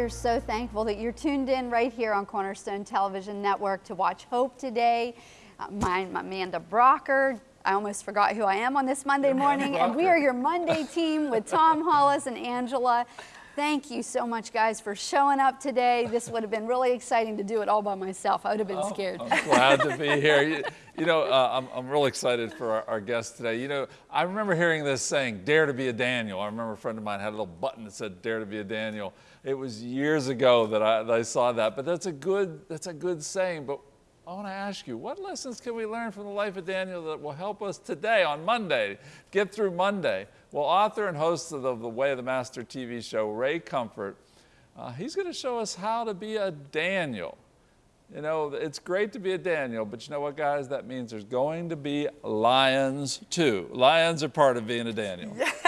We are so thankful that you're tuned in right here on Cornerstone Television Network to watch Hope today. Uh, I'm Amanda Brocker. I almost forgot who I am on this Monday morning, and we are your Monday team with Tom Hollis and Angela. Thank you so much, guys, for showing up today. This would have been really exciting to do it all by myself. I would have been oh, scared. I'm glad to be here. You, you know, uh, I'm, I'm really excited for our, our guest today. You know, I remember hearing this saying, dare to be a Daniel. I remember a friend of mine had a little button that said, dare to be a Daniel. It was years ago that I, that I saw that, but that's a good, that's a good saying. But I want to ask you, what lessons can we learn from the life of Daniel that will help us today on Monday, get through Monday? Well, author and host of the, the Way of the Master TV show, Ray Comfort, uh, he's going to show us how to be a Daniel. You know, it's great to be a Daniel, but you know what, guys? That means there's going to be lions too. Lions are part of being a Daniel.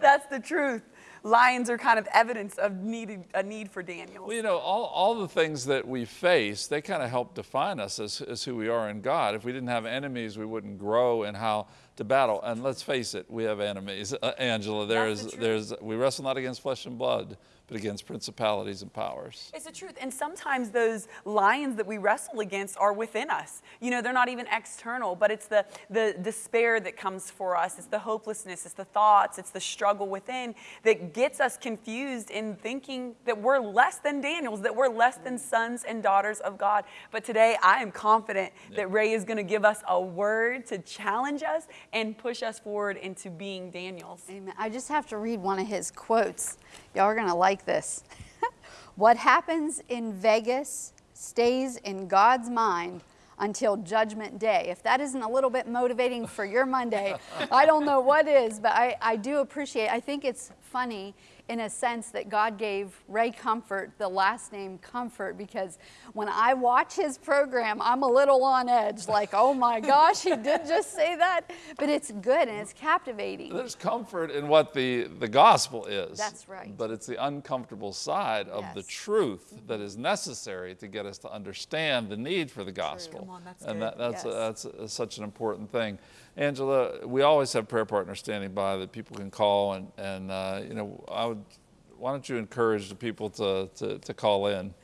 That's the truth lions are kind of evidence of need, a need for Daniel. Well, you know, all, all the things that we face, they kind of help define us as, as who we are in God. If we didn't have enemies, we wouldn't grow in how to battle. And let's face it, we have enemies. Uh, Angela, there's, the there's, we wrestle not against flesh and blood, but against principalities and powers. It's the truth. And sometimes those lions that we wrestle against are within us. You know, they're not even external, but it's the, the despair that comes for us. It's the hopelessness, it's the thoughts, it's the struggle within that gets us confused in thinking that we're less than Daniels, that we're less than sons and daughters of God. But today I am confident yeah. that Ray is going to give us a word to challenge us and push us forward into being Daniels. Amen. I just have to read one of his quotes. Y'all are going to like this. what happens in Vegas stays in God's mind until Judgment Day. If that isn't a little bit motivating for your Monday, I don't know what is, but I, I do appreciate, I think it's funny in a sense that God gave Ray Comfort the last name Comfort because when I watch his program, I'm a little on edge, like, oh my gosh, he did just say that. But it's good and it's captivating. There's comfort in what the, the gospel is. That's right. But it's the uncomfortable side of yes. the truth that is necessary to get us to understand the need for the gospel. Come On, that's and that, that's, yes. a, that's a, such an important thing. Angela, we always have prayer partners standing by that people can call and, and uh, you know, I would, why don't you encourage the people to, to, to call in?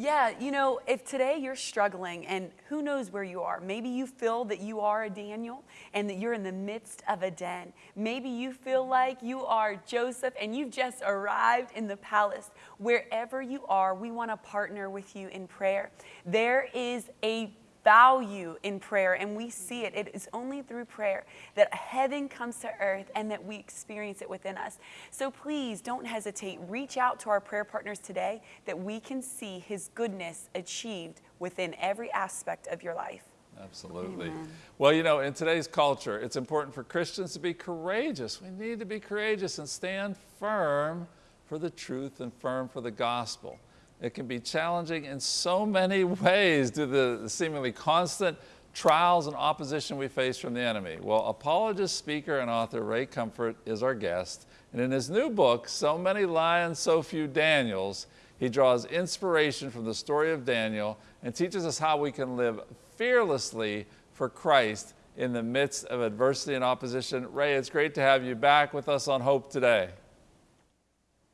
Yeah, you know, if today you're struggling and who knows where you are, maybe you feel that you are a Daniel and that you're in the midst of a den. Maybe you feel like you are Joseph and you've just arrived in the palace. Wherever you are, we want to partner with you in prayer. There is a value in prayer, and we see it. It is only through prayer that heaven comes to earth and that we experience it within us. So please don't hesitate. Reach out to our prayer partners today that we can see His goodness achieved within every aspect of your life. Absolutely. Amen. Well, you know, in today's culture, it's important for Christians to be courageous. We need to be courageous and stand firm for the truth and firm for the gospel. It can be challenging in so many ways due to the seemingly constant trials and opposition we face from the enemy. Well, apologist, speaker, and author Ray Comfort is our guest. And in his new book, So Many Lions, So Few Daniels, he draws inspiration from the story of Daniel and teaches us how we can live fearlessly for Christ in the midst of adversity and opposition. Ray, it's great to have you back with us on Hope today.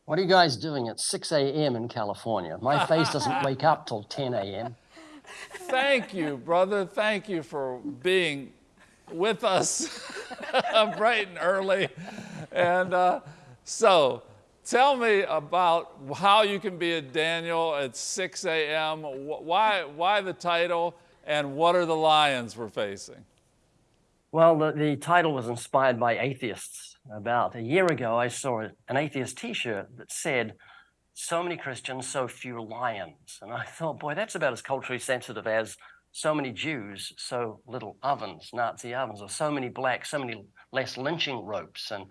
What are you guys doing at 6 a.m. in California? My face doesn't wake up till 10 a.m. Thank you, brother. Thank you for being with us bright and early. And uh, so, tell me about how you can be a Daniel at 6 a.m. Why, why the title, and what are the lions we're facing? Well, the, the title was inspired by atheists about a year ago, I saw an atheist T-shirt that said, so many Christians, so few lions. And I thought, boy, that's about as culturally sensitive as so many Jews, so little ovens, Nazi ovens, or so many blacks, so many less lynching ropes. And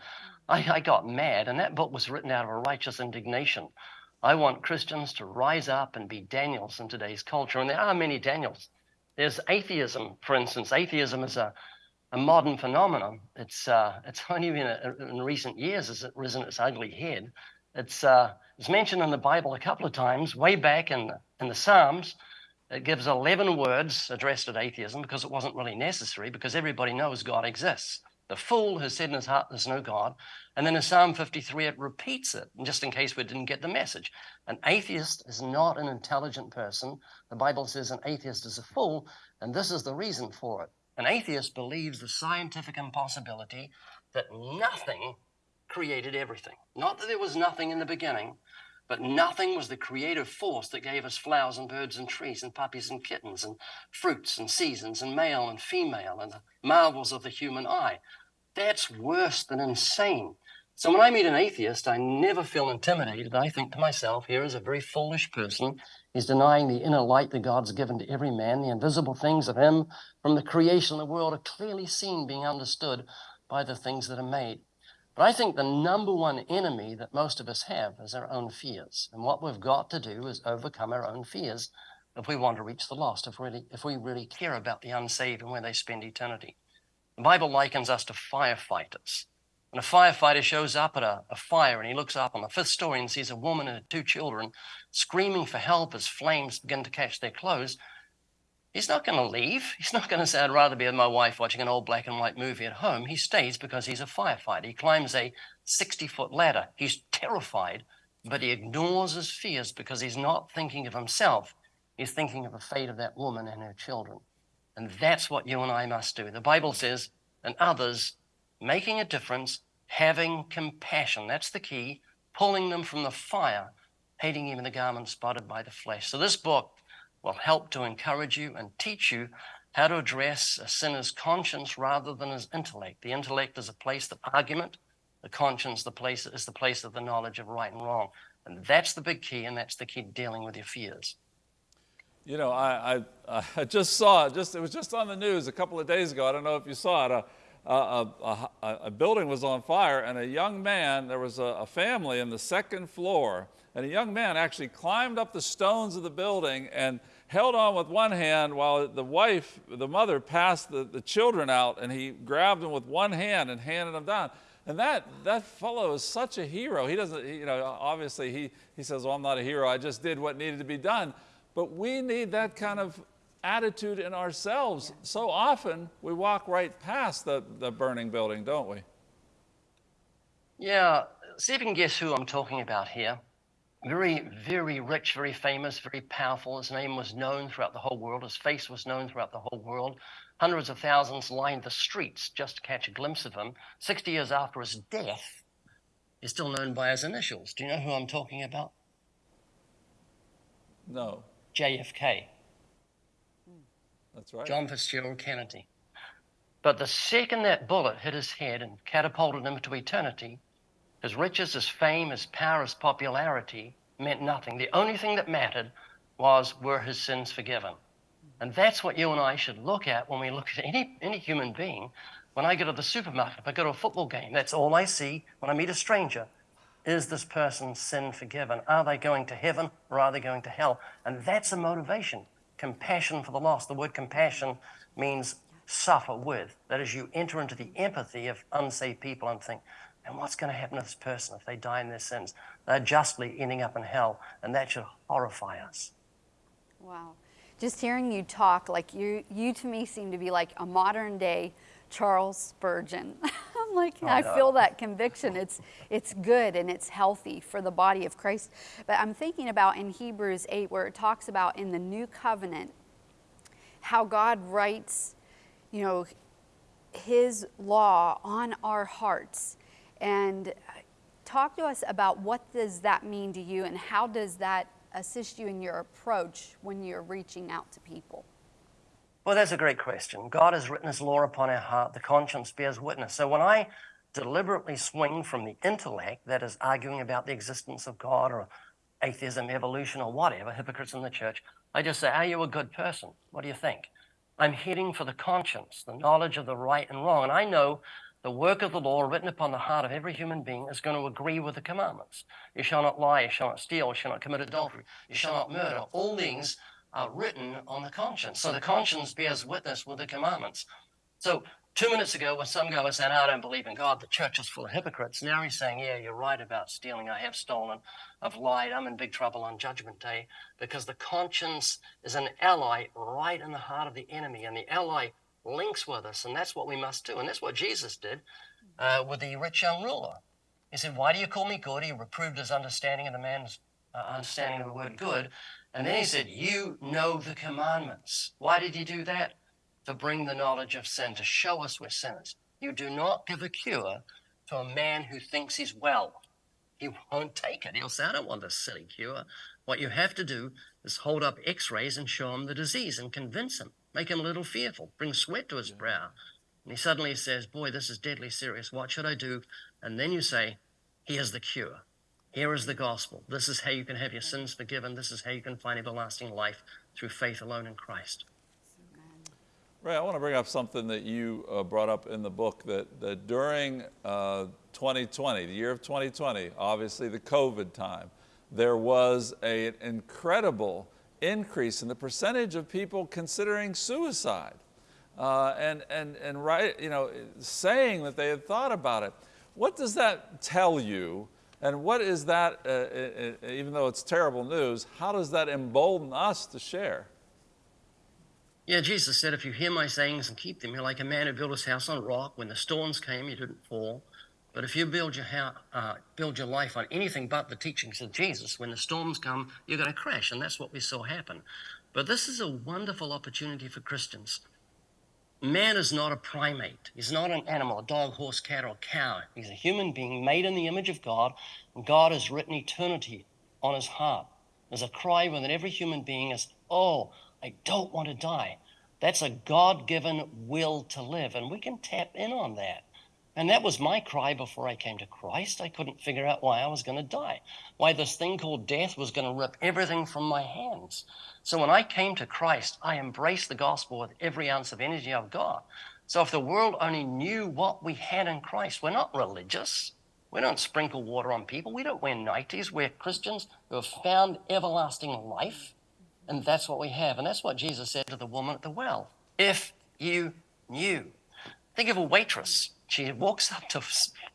I, I got mad, and that book was written out of a righteous indignation. I want Christians to rise up and be Daniels in today's culture. And there are many Daniels. There's atheism, for instance. Atheism is a a modern phenomenon. It's uh, it's only been a, in recent years has it risen its ugly head. It's uh, it's mentioned in the Bible a couple of times, way back in the, in the Psalms. It gives 11 words addressed at atheism because it wasn't really necessary because everybody knows God exists. The fool has said in his heart, There's no God. And then in Psalm 53, it repeats it, just in case we didn't get the message. An atheist is not an intelligent person. The Bible says an atheist is a fool, and this is the reason for it. An atheist believes the scientific impossibility that nothing created everything. Not that there was nothing in the beginning, but nothing was the creative force that gave us flowers and birds and trees and puppies and kittens and fruits and seasons and male and female and the marvels of the human eye. That's worse than insane. So when I meet an atheist, I never feel intimidated. I think to myself, here is a very foolish person. He's denying the inner light that God's given to every man. The invisible things of him from the creation of the world are clearly seen, being understood by the things that are made. But I think the number one enemy that most of us have is our own fears. And what we've got to do is overcome our own fears if we want to reach the lost, if, really, if we really care about the unsaved and where they spend eternity. The Bible likens us to firefighters. When a firefighter shows up at a, a, fire and he looks up on the fifth story and sees a woman and her two children screaming for help as flames begin to catch their clothes, He's not going to leave. He's not going to say, I'd rather be with my wife watching an old black and white movie at home. He stays because he's a firefighter. He climbs a 60 foot ladder. He's terrified, but he ignores his fears because he's not thinking of himself. He's thinking of the fate of that woman and her children. And that's what you and I must do. The Bible says, and others, making a difference, having compassion. That's the key. Pulling them from the fire, hating even the garment spotted by the flesh. So this book will help to encourage you and teach you how to address a sinner's conscience rather than his intellect. The intellect is a place of argument. The conscience the place, is the place of the knowledge of right and wrong. And that's the big key, and that's the key to dealing with your fears. You know, I, I, I just saw just, it was just on the news a couple of days ago. I don't know if you saw it. Uh, A, a, a, a building was on fire, and a young man, there was a, family in the second floor, and a young man actually climbed up the stones of the building and held on with one hand while the wife, the mother, passed the, the children out and he grabbed them with one hand and handed them down. And that, that fellow is such a hero. He doesn't, you know, obviously he, he says, well, I'm not a hero. I just did what needed to be done. But we need that kind of attitude in ourselves. So often we walk right past the, the burning building, don't we? Yeah. See if you can guess who I'm talking about here very, very rich, very famous, very powerful. His name was known throughout the whole world. His face was known throughout the whole world. Hundreds of thousands lined the streets just to catch a glimpse of him. 60 years after his death, he's still known by his initials. Do you know who I'm talking about? No. JFK. That's right. John Fitzgerald Kennedy. But the second that bullet hit his head and catapulted him to eternity, his riches, his fame, his power, his popularity meant nothing. The only thing that mattered was were his sins forgiven? And that's what you and I should look at when we look at any, any human being. When I go to the supermarket, if I go to a football game, that's all I see when I meet a stranger. Is this person's sin forgiven? Are they going to heaven or are they going to hell? And that's a motivation. Compassion for the lost. The word compassion means suffer with. That is, you enter into the empathy of unsaved people and think, and what's going to happen to this person if they die in their sins? They're justly ending up in hell, and that should horrify us. Wow. Just hearing you talk, like you, you to me seem to be like a modern day Charles Spurgeon. Like, oh, I yeah. feel that conviction. It's, it's good and it's healthy for the body of Christ. But I'm thinking about in Hebrews 8, where it talks about in the new covenant, how God writes, you know, his law on our hearts and uh, talk to us about what does that mean to you and how does that assist you in your approach when you're reaching out to people? Well, that's a great question. God has written his law upon our heart. The conscience bears witness. So when I deliberately swing from the intellect, that is arguing about the existence of God or atheism, evolution, or whatever, hypocrites in the church, I just say, Are you a good person? What do you think? I'm heading for the conscience, the knowledge of the right and wrong. And I know the work of the law written upon the heart of every human being is going to agree with the commandments. You shall not lie, you shall not steal, you shall not commit adultery, you shall not murder. All things are written on the conscience. So the conscience bears witness with the commandments. So two minutes ago, when some guy was saying, I don't believe in God, the church is full of hypocrites, now he's saying, Yeah, you're right about stealing. I have stolen. I've lied. I'm in big trouble on Judgment Day because the conscience is an ally right in the heart of the enemy. And the ally links with us, and that's what we must do. And that's what Jesus did uh, with the rich young ruler. He said, Why do you call me good? He reproved his understanding of the man's uh, understanding of the word good. And then he said, You know the commandments. Why did he do that? To bring the knowledge of sin, to show us we're sinners. You do not give a cure to a man who thinks he's well. He won't take it. He'll say, I don't want this silly cure. What you have to do is hold up x rays and show him the disease and convince him, make him a little fearful, bring sweat to his brow. And he suddenly says, Boy, this is deadly serious. What should I do? And then you say, Here's the cure. Here is the gospel. This is how you can have your sins forgiven. This is how you can find everlasting life through faith alone in Christ. Ray, I want to bring up something that you uh, brought up in the book that, that during uh, 2020, the year of 2020, obviously the COVID time, there was a, an incredible increase in the percentage of people considering suicide uh, and, and, and right, you know, saying that they had thought about it. What does that tell you? And what is that, uh, uh, even though it's terrible news, how does that embolden us to share? Yeah, Jesus said, if you hear my sayings and keep them, you're like a man who built his house on rock. When the storms came, you didn't fall. But if you build your, house, uh, build your life on anything but the teachings of Jesus, when the storms come, you're going to crash. And that's what we saw happen. But this is a wonderful opportunity for Christians. Man is not a primate. He's not an animal, a dog, horse, cat, or cow. He's a human being made in the image of God, and God has written eternity on his heart. There's a cry within every human being is, oh, I don't want to die. That's a God given will to live, and we can tap in on that. And that was my cry before I came to Christ. I couldn't figure out why I was going to die, why this thing called death was going to rip everything from my hands. So when I came to Christ, I embraced the gospel with every ounce of energy I've got. So if the world only knew what we had in Christ, we're not religious. We don't sprinkle water on people. We don't wear nighties. We're Christians who have found everlasting life. And that's what we have. And that's what Jesus said to the woman at the well. If you knew. Think of a waitress she walks up to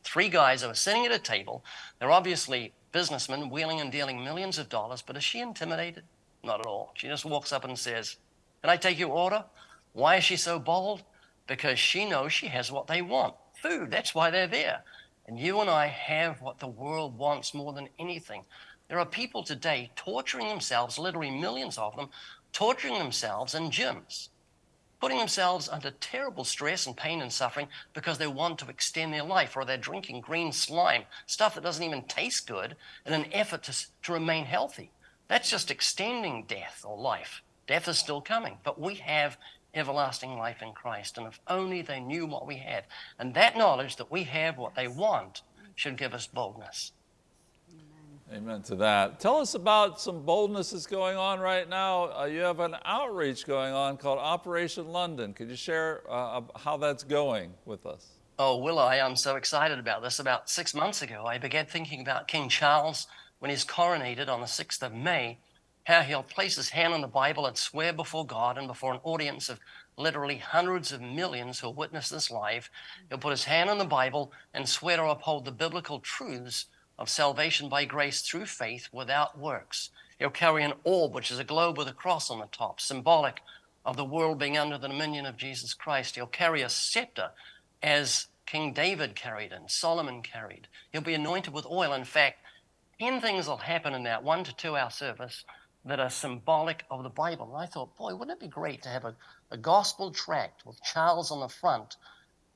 three guys who are sitting at a table. They're obviously businessmen wheeling and dealing millions of dollars, but is she intimidated? Not at all. She just walks up and says, Can I take your order? Why is she so bold? Because she knows she has what they want food. That's why they're there. And you and I have what the world wants more than anything. There are people today torturing themselves, literally millions of them, torturing themselves in gyms putting themselves under terrible stress and pain and suffering because they want to extend their life or they're drinking green slime, stuff that doesn't even taste good, in an effort to, to remain healthy. That's just extending death or life. Death is still coming, but we have everlasting life in Christ. And if only they knew what we had. And that knowledge that we have what they want should give us boldness. Amen to that. Tell us about some boldness that's going on right now. Uh, you have an outreach going on called Operation London. Could you share uh, how that's going with us? Oh, will I? I'm so excited about this. About six months ago, I began thinking about King Charles when he's coronated on the 6th of May, how he'll place his hand on the Bible and swear before God and before an audience of literally hundreds of millions who'll witness this live. He'll put his hand on the Bible and swear to uphold the biblical truths of salvation by grace through faith without works. He'll carry an orb, which is a globe with a cross on the top, symbolic of the world being under the dominion of Jesus Christ. He'll carry a scepter as King David carried and Solomon carried. He'll be anointed with oil. In fact, 10 things will happen in that one to two hour service that are symbolic of the Bible. And I thought, boy, wouldn't it be great to have a, a gospel tract with Charles on the front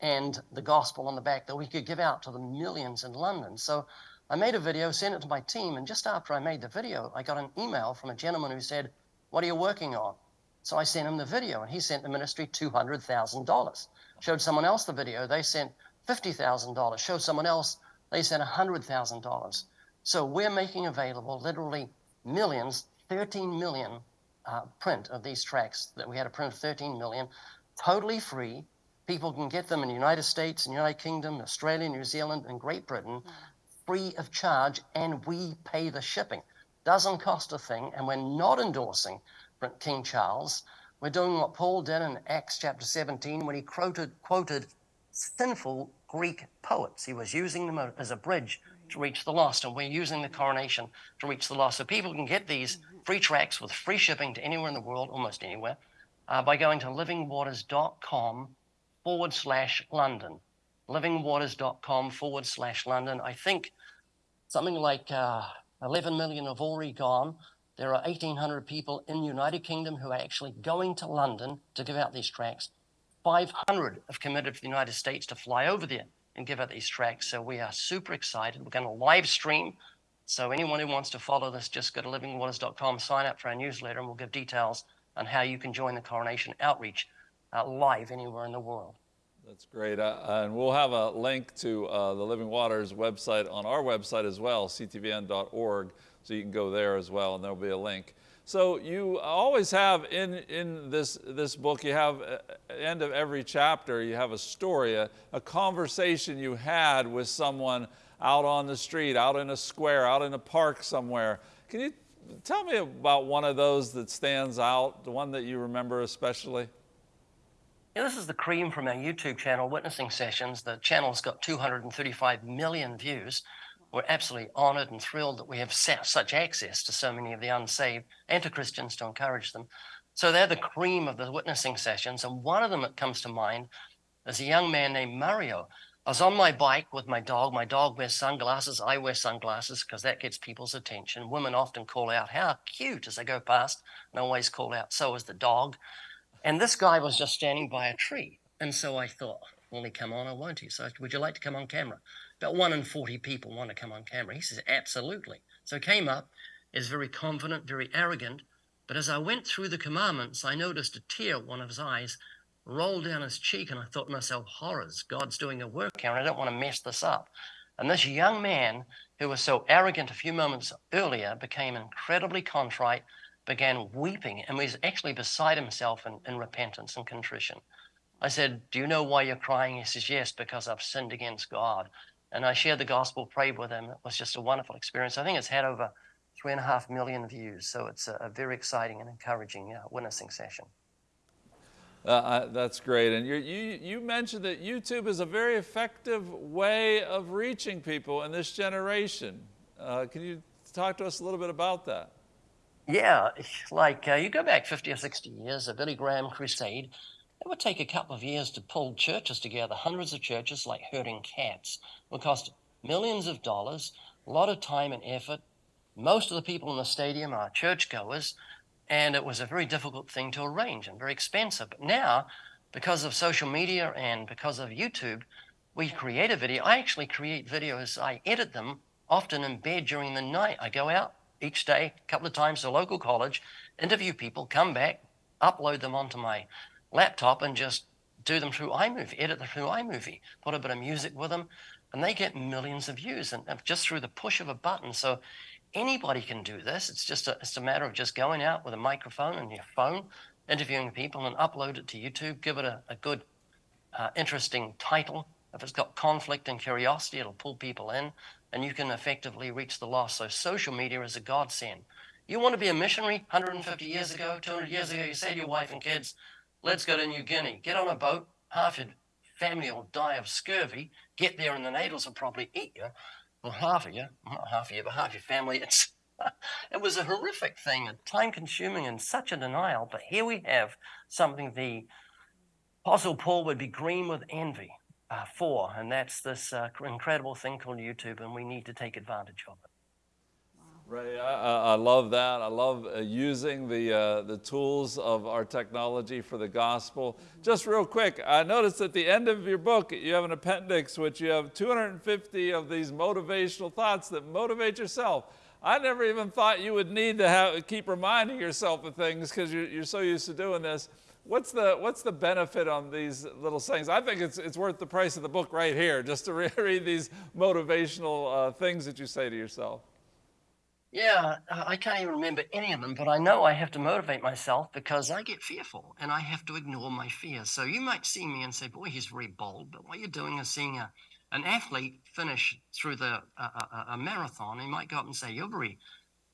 and the gospel on the back that we could give out to the millions in London? So I made a video, sent it to my team, and just after I made the video, I got an email from a gentleman who said, What are you working on? So I sent him the video, and he sent the ministry $200,000. Showed someone else the video, they sent $50,000. Showed someone else, they sent $100,000. So we're making available literally millions, 13 million uh, print of these tracks that we had a print of 13 million, totally free. People can get them in the United States, in the United Kingdom, Australia, New Zealand, and Great Britain free of charge and we pay the shipping. Doesn't cost a thing, and we're not endorsing King Charles. We're doing what Paul did in Acts chapter 17 when he quoted, quoted sinful Greek poets. He was using them as a bridge to reach the lost, and we're using the coronation to reach the lost. So people can get these free tracks with free shipping to anywhere in the world, almost anywhere. uh, by going to livingwaters.com forward slash London. Livingwaters.com forward slash London. I think something like uh, 11 million have already gone. There are 1,800 people in the United Kingdom who are actually going to London to give out these tracts. 500 have committed for the United States to fly over there and give out these tracts. So we are super excited. We're going to live stream. So anyone who wants to follow this, just go to livingwaters.com, sign up for our newsletter, and we'll give details on how you can join the coronation outreach uh, live anywhere in the world. That's great. Uh, and we'll have a link to uh, the Living Waters website on our website as well, ctvn.org, so you can go there as well, and there'll be a link. So you always have in, in this, this book, you have at uh, the end of every chapter, you have a story, a, a conversation you had with someone out on the street, out in a square, out in a park somewhere. Can you tell me about one of those that stands out, the one that you remember especially? Yeah, this is the cream from our YouTube channel, Witnessing Sessions. The channel's got 235 million views. We're absolutely honored and thrilled that we have such access to so many of the unsaved and to Christians to encourage them. So they're the cream of the witnessing sessions. And one of them that comes to mind is a young man named Mario. I was on my bike with my dog. My dog wears sunglasses. I wear sunglasses because that gets people's attention. Women often call out, How cute as they go past, and always call out, So is the dog. And this guy was just standing by a tree. And so I thought, Will he come on or won't he? So, would you like to come on camera? About one in 40 people want to come on camera. He says, Absolutely. So came up, is very confident, very arrogant. But as I went through the commandments, I noticed a tear, one of his eyes, rolled down his cheek, and I thought to myself, horrors, God's doing a work here, and I don't want to mess this up. And this young man, who was so arrogant a few moments earlier, became incredibly contrite, began weeping, and was actually beside himself in, in repentance and contrition. I said, Do you know why you're crying? He says, Yes, because I've sinned against God. And I shared the gospel, prayed with him. It was just a wonderful experience. I think it's had over three and a half million views. So it's a, a very exciting and encouraging uh, witnessing session. Uh, that's great. And you, you mentioned that YouTube is a very effective way of reaching people in this generation. Uh, can you talk to us a little bit about that? Yeah, like uh, you go back 50 or 60 years, a Billy Graham crusade, it would take a couple of years to pull churches together, hundreds of churches like herding cats. It would cost millions of dollars, a lot of time and effort. Most of the people in the stadium are churchgoers. And it was a very difficult thing to arrange and very expensive. But now, because of social media and because of YouTube, we create a video. I actually create videos, I edit them often in bed during the night. I go out each day, a couple of times to local college, interview people, come back, upload them onto my laptop, and just do them through iMovie, edit them through iMovie, put a bit of music with them, and they get millions of views and just through the push of a button. So Anybody can do this. It's just a, it's a matter of just going out with a microphone and your phone, interviewing people, and upload it to YouTube. Give it a, a good, uh, interesting title. If it's got conflict and curiosity, it'll pull people in, and you can effectively reach the lost. So social media is a godsend. You want to be a missionary 150 years ago, 200 years ago, you say to your wife and kids, let's go to New Guinea. Get on a boat. Half your family will die of scurvy. Get there and the natives will probably eat you well, half of you, not half of you, but half your family, it's, it was a horrific thing, and time consuming and such a denial. But here we have something the Apostle Paul would be green with envy uh, for, and that's this uh, incredible thing called YouTube, and we need to take advantage of it. Right, I, I, love that. I love uh, using the, uh, the tools of our technology for the gospel. Mm-hmm. Just real quick, I noticed at the end of your book, you have an appendix which you have 250 of these motivational thoughts that motivate yourself. I never even thought you would need to have, keep reminding yourself of things because you're, you're so used to doing this. What's the, what's the benefit on these little sayings? I think it's, it's worth the price of the book right here just to re read these motivational uh, things that you say to yourself. Yeah, I can't even remember any of them, but I know I have to motivate myself because I get fearful and I have to ignore my fears. So you might see me and say, boy, he's very bold. But what you're doing is seeing a, an athlete finish through the a, a, a marathon. He might go up and say, you're very,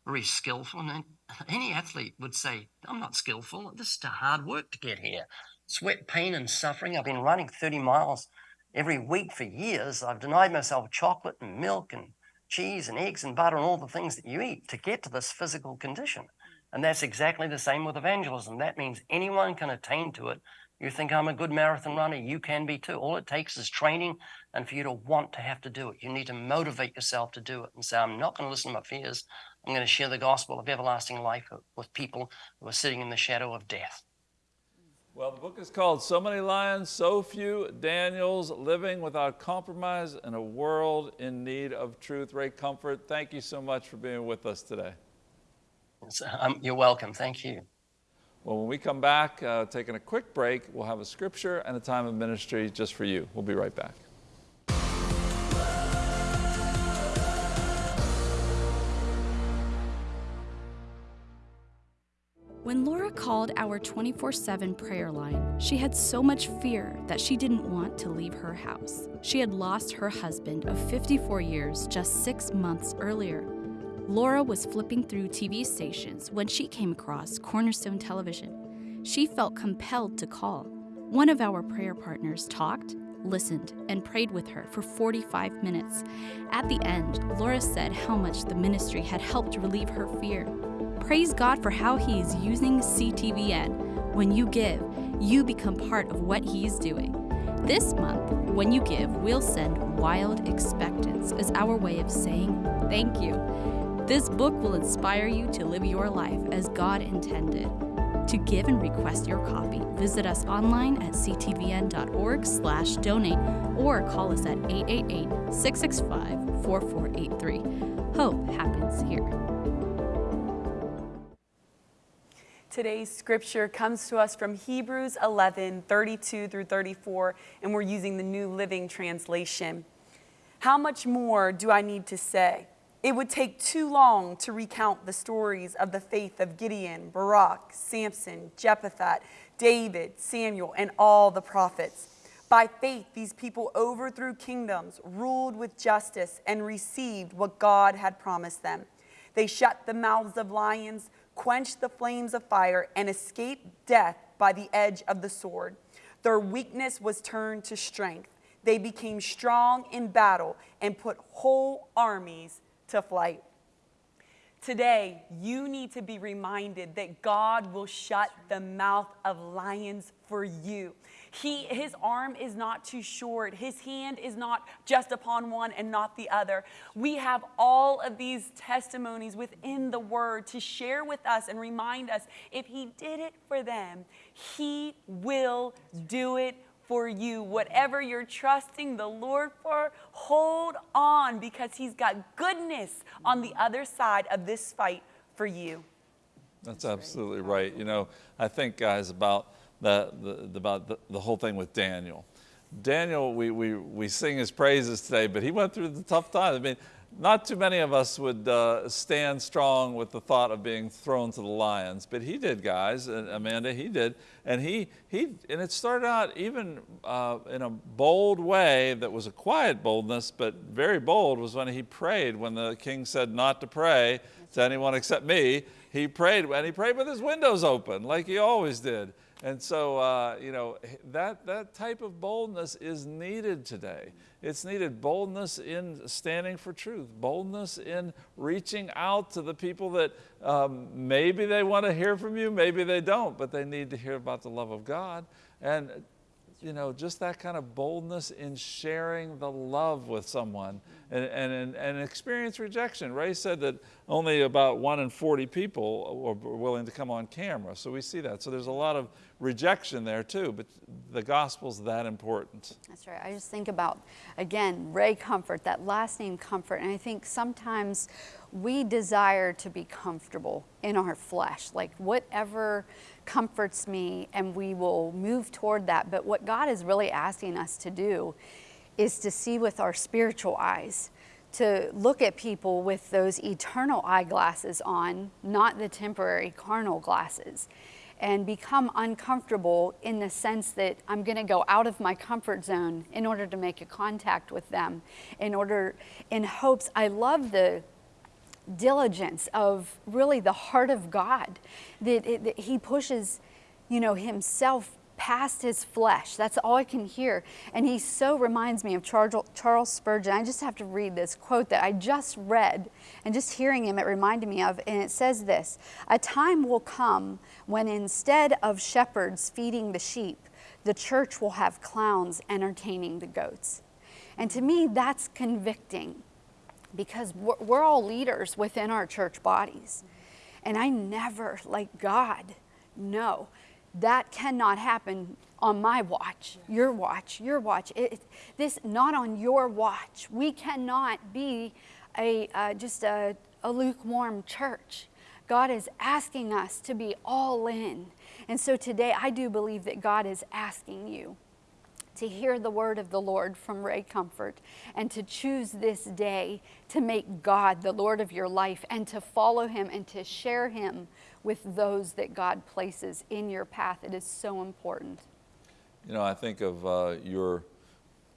very skillful. And any athlete would say, I'm not skillful. This is hard work to get here. Sweat, pain, and suffering. I've been running 30 miles every week for years. I've denied myself chocolate and milk and cheese and eggs and butter and all the things that you eat to get to this physical condition. And that's exactly the same with evangelism. That means anyone can attain to it. You think I'm a good marathon runner, you can be too. All it takes is training and for you to want to have to do it. You need to motivate yourself to do it and say, I'm not going to listen to my fears. I'm going to share the gospel of everlasting life with people who are sitting in the shadow of death. Well, the book is called So Many Lions, So Few Daniels Living Without Compromise in a World in Need of Truth. Ray Comfort, thank you so much for being with us today. Um, you're welcome. Thank you. Well, when we come back, uh, taking a quick break, we'll have a scripture and a time of ministry just for you. We'll be right back. When Laura called our 24 7 prayer line, she had so much fear that she didn't want to leave her house. She had lost her husband of 54 years just six months earlier. Laura was flipping through TV stations when she came across Cornerstone Television. She felt compelled to call. One of our prayer partners talked, listened, and prayed with her for 45 minutes. At the end, Laura said how much the ministry had helped relieve her fear. Praise God for how He is using CTVN. When you give, you become part of what He is doing. This month, when you give, we'll send Wild Expectance as our way of saying thank you. This book will inspire you to live your life as God intended. To give and request your copy, visit us online at ctvn.org slash donate or call us at 888-665-4483. Hope happens here. Today's scripture comes to us from Hebrews 11 32 through 34, and we're using the New Living Translation. How much more do I need to say? It would take too long to recount the stories of the faith of Gideon, Barak, Samson, Jephthah, David, Samuel, and all the prophets. By faith, these people overthrew kingdoms, ruled with justice, and received what God had promised them. They shut the mouths of lions quenched the flames of fire, and escaped death by the edge of the sword. Their weakness was turned to strength. They became strong in battle and put whole armies to flight. Today, you need to be reminded that God will shut the mouth of lions for you. He, his arm is not too short. His hand is not just upon one and not the other. We have all of these testimonies within the word to share with us and remind us if he did it for them, he will do it for you. Whatever you're trusting the Lord for, hold on because he's got goodness on the other side of this fight for you. That's absolutely right. You know, I think, guys, about the, the, about the, the whole thing with Daniel. Daniel, we, we, we sing his praises today, but he went through the tough times. I mean, not too many of us would uh, stand strong with the thought of being thrown to the lions, but he did, guys, and Amanda, he did. And he, he and it started out even uh, in a bold way that was a quiet boldness, but very bold was when he prayed, when the king said not to pray to anyone except me. He prayed, and he prayed with his windows open, like he always did. And so, uh, you know, that, that type of boldness is needed today. It's needed boldness in standing for truth, boldness in reaching out to the people that um, maybe they want to hear from you, maybe they don't, but they need to hear about the love of God. And, you know, just that kind of boldness in sharing the love with someone and, and, and experience rejection. Ray said that only about one in 40 people were willing to come on camera. So we see that. So there's a lot of rejection there too, but the gospel's that important. That's right. I just think about, again, Ray Comfort, that last name Comfort. And I think sometimes we desire to be comfortable in our flesh, like whatever comforts me, and we will move toward that. But what God is really asking us to do is to see with our spiritual eyes, to look at people with those eternal eyeglasses on, not the temporary carnal glasses, and become uncomfortable in the sense that I'm going to go out of my comfort zone in order to make a contact with them, in order, in hopes. I love the diligence of really the heart of God that, it, that He pushes, you know, Himself past his flesh. That's all I can hear. And he so reminds me of Charles Spurgeon. I just have to read this quote that I just read, and just hearing him, it reminded me of. And it says this A time will come when instead of shepherds feeding the sheep, the church will have clowns entertaining the goats. And to me, that's convicting because we're, all leaders within our church bodies. And I never, like God, no, that cannot happen on my watch, your watch, your watch. It, this not on your watch. We cannot be a uh, just a, a lukewarm church. God is asking us to be all in. And so today I do believe that God is asking you to hear the word of the Lord from Ray Comfort and to choose this day to make God the Lord of your life and to follow Him and to share Him with those that God places in your path. It is so important. You know, I think of uh, your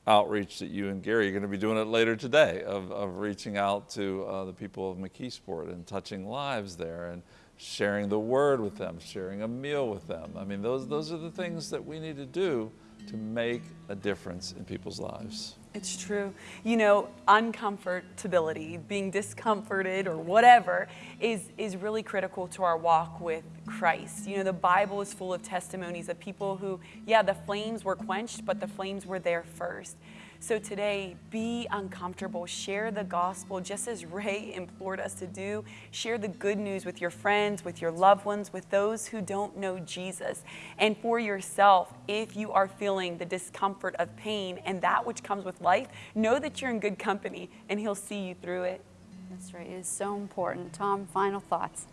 outreach that you and Gary are going to be doing it later today of, of reaching out to uh, the people of McKeesport and touching lives there and sharing the word with them, sharing a meal with them. I mean, those, those are the things that we need to do to make a difference in people's lives. It's true. You know, uncomfortability, being discomforted or whatever, is, is really critical to our walk with Christ. You know, the Bible is full of testimonies of people who, yeah, the flames were quenched, but the flames were there first. So today, be uncomfortable. Share the gospel just as Ray implored us to do. Share the good news with your friends, with your loved ones, with those who don't know Jesus. And for yourself, if you are feeling the discomfort of pain and that which comes with life, know that you're in good company and He'll see you through it. That's right. It is so important. Tom, final thoughts.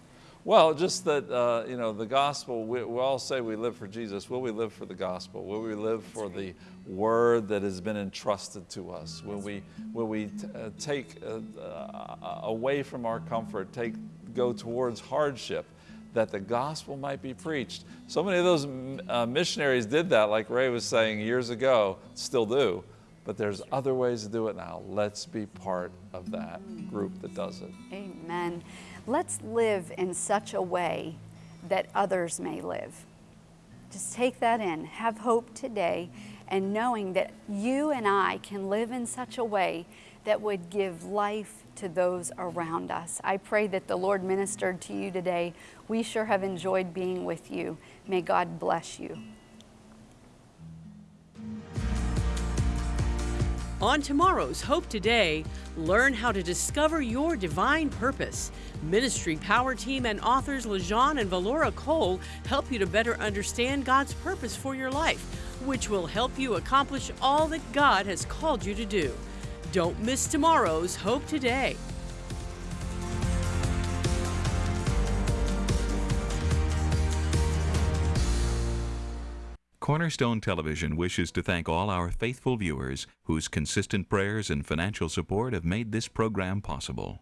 Well, just that, uh, you know, the gospel, we, we, all say we live for Jesus. Will we live for the gospel? Will we live for the word that has been entrusted to us? Will we, will we uh, take uh, uh, away from our comfort, take, go towards hardship? that the gospel might be preached. So many of those uh, missionaries did that, like Ray was saying years ago, still do, but there's other ways to do it now. Let's be part of that group that does it. Amen. Let's live in such a way that others may live. Just take that in. Have hope today and knowing that you and I can live in such a way that would give life to those around us. I pray that the Lord ministered to you today. We sure have enjoyed being with you. May God bless you. On tomorrow's Hope Today, learn how to discover your divine purpose. Ministry Power Team and authors LaJean and Valora Cole help you to better understand God's purpose for your life, which will help you accomplish all that God has called you to do. Don't miss tomorrow's Hope Today. Cornerstone Television wishes to thank all our faithful viewers whose consistent prayers and financial support have made this program possible.